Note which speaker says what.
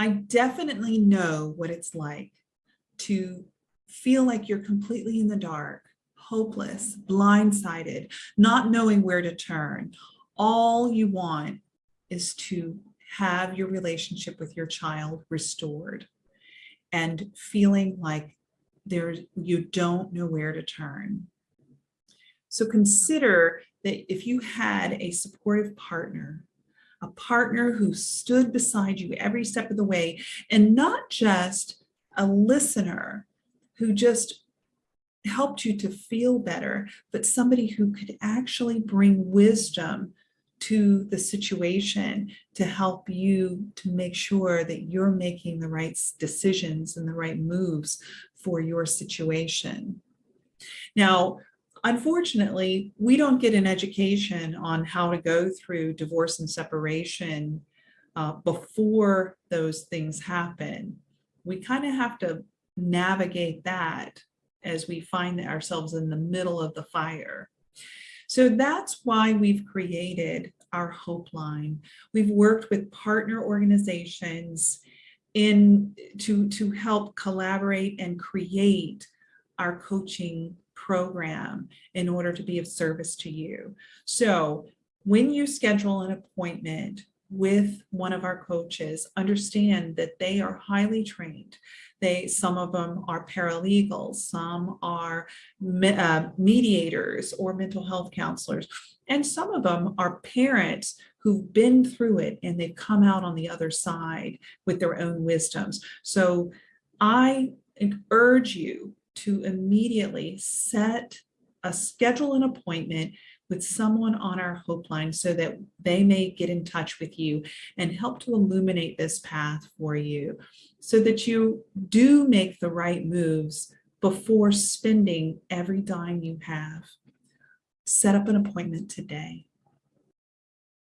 Speaker 1: I definitely know what it's like to feel like you're completely in the dark, hopeless, blindsided, not knowing where to turn. All you want is to have your relationship with your child restored and feeling like there you don't know where to turn. So consider that if you had a supportive partner, a partner who stood beside you every step of the way, and not just a listener who just helped you to feel better, but somebody who could actually bring wisdom to the situation to help you to make sure that you're making the right decisions and the right moves for your situation. Now, unfortunately, we don't get an education on how to go through divorce and separation uh, before those things happen. We kind of have to navigate that as we find ourselves in the middle of the fire. So that's why we've created our Hope Line. We've worked with partner organizations in to, to help collaborate and create our coaching program in order to be of service to you. So when you schedule an appointment with one of our coaches, understand that they are highly trained. They, some of them are paralegals, some are me, uh, mediators or mental health counselors, and some of them are parents who've been through it and they've come out on the other side with their own wisdoms. So I urge you to immediately set a schedule an appointment with someone on our Hope Line so that they may get in touch with you and help to illuminate this path for you so that you do make the right moves before spending every dime you have. Set up an appointment today.